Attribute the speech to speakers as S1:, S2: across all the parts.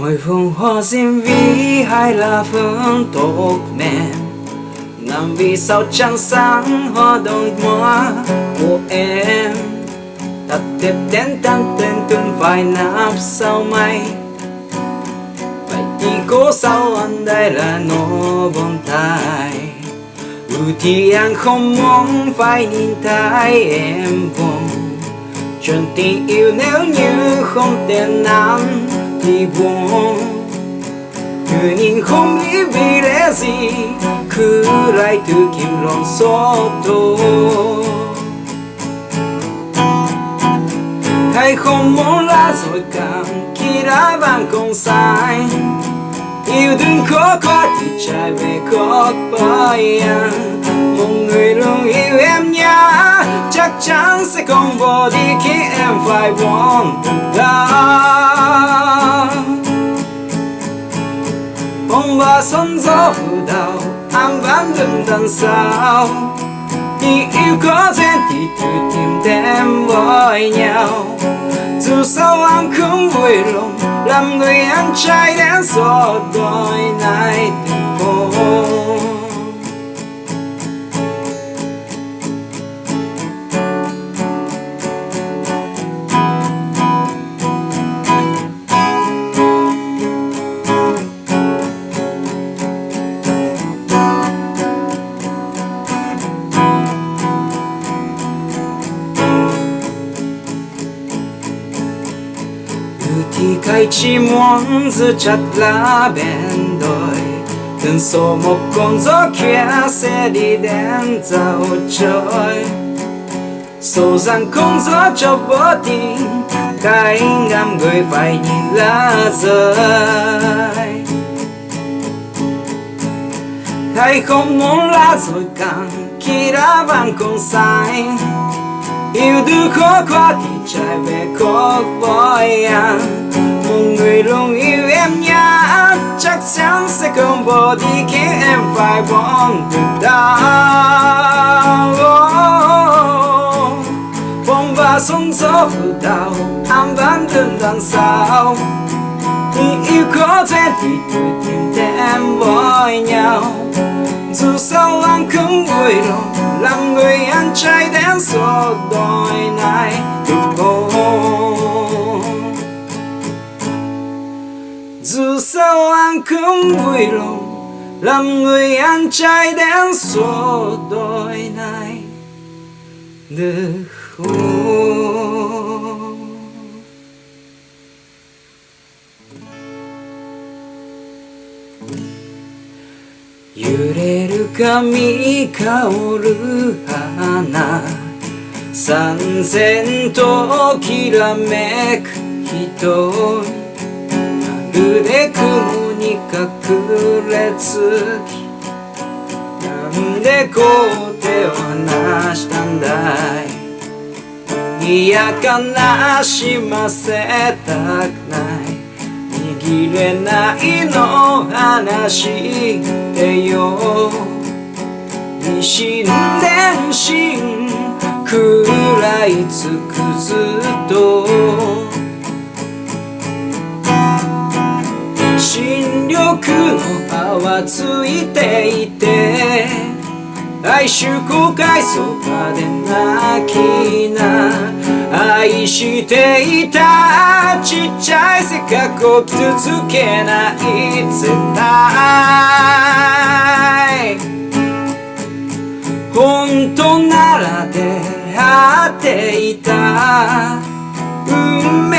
S1: Mỗi vùng hoa diêm vi hay là phương tốt mềm Nằm vì sao trăng sáng hoa đôi hoa của em? Thật đẹp đến tan tên từng vài nắp sau mây. Vậy thì cố sao anh đây là nó buồn tai Ừ thì anh không muốn phải nhìn thấy em buồn. Chuyện tình yêu nếu như không thể nắm thì buồn. Cứ nhìn không nghĩ vì lẽ gì, Cứ lại tự kiếm lòng xót thôi. Hay không muốn là rồi cảm khi đã vàng không sai. Yêu đừng khó quá thì trái về có bay. anh Một người luôn yêu em nhé Chắc chắn sẽ không bỏ đi khi em phải buồn đau Sống và gió phủ đào Anh vẫn đứng đằng sau. Tình yêu có duyên thì tự tìm thêm với nhau Dù sao anh không vui lòng, Làm người anh trai đến gió đôi này. Chỉ muốn giữ chặt lá bên đôi Từng số một con gió kia sẽ đi đến dạo trời Sầu rằng không gió cho vô tình Cái ngắm người phải nhìn lá rơi. Hay không muốn lá rồi càng Khi đã vàng không sai Yêu đương khó quá thì trái về khó vội anh một người luôn yêu em nhá, Chắc chắn sẽ không bỏ đi khi em phải buồn từ đau Phong oh, và sóng gió vừa đầu Anh vẫn đứng đằng sau Tình yêu có thể thì tự tìm em với nhau. Dù sao anh không vui lòng, làm người anh trai đến suốt đời này. Được không dù sao anh không vui lòng làm người anh trai đến số đời này được không 揺れる髪香る花三千ときらめく人まるで雲に隠れつきなんでこう手を離したんだい？いや悲しませたくない。握れないの話でよ。一心伝心食らいつくずっと。新緑の葉はついていて哀愁後悔そばで泣きな愛していたちっちゃい性格を傷つけない絶対本当なら出会っていた。運命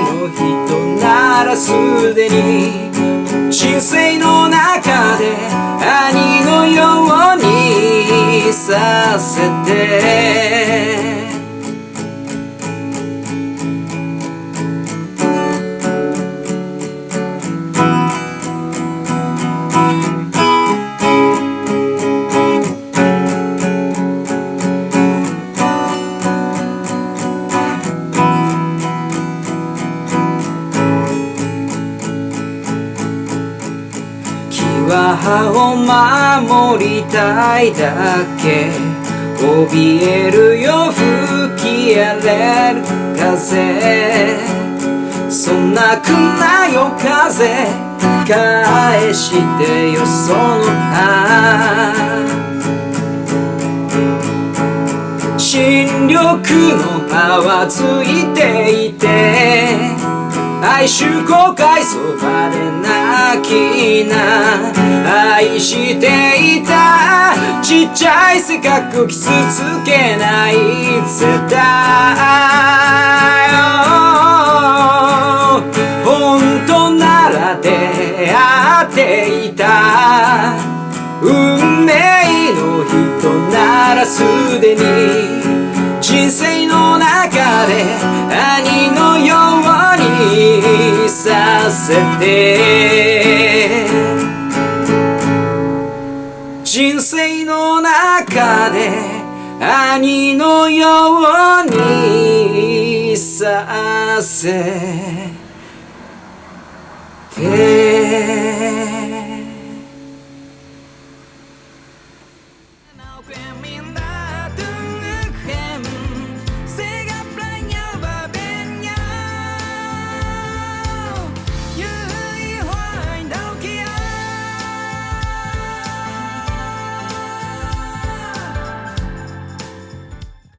S1: の人ならすでに人生の中で兄のようにさせて。は葉を守りたいだけ。怯えるよ吹き荒れる風。そんなくなよ風返してよその歯新緑の葉はついていて哀愁後悔そばで泣きな愛していたちっちゃいせかく傷つけない絶対本当なら出会っていた。運せて。人生の中で兄のようにさせて。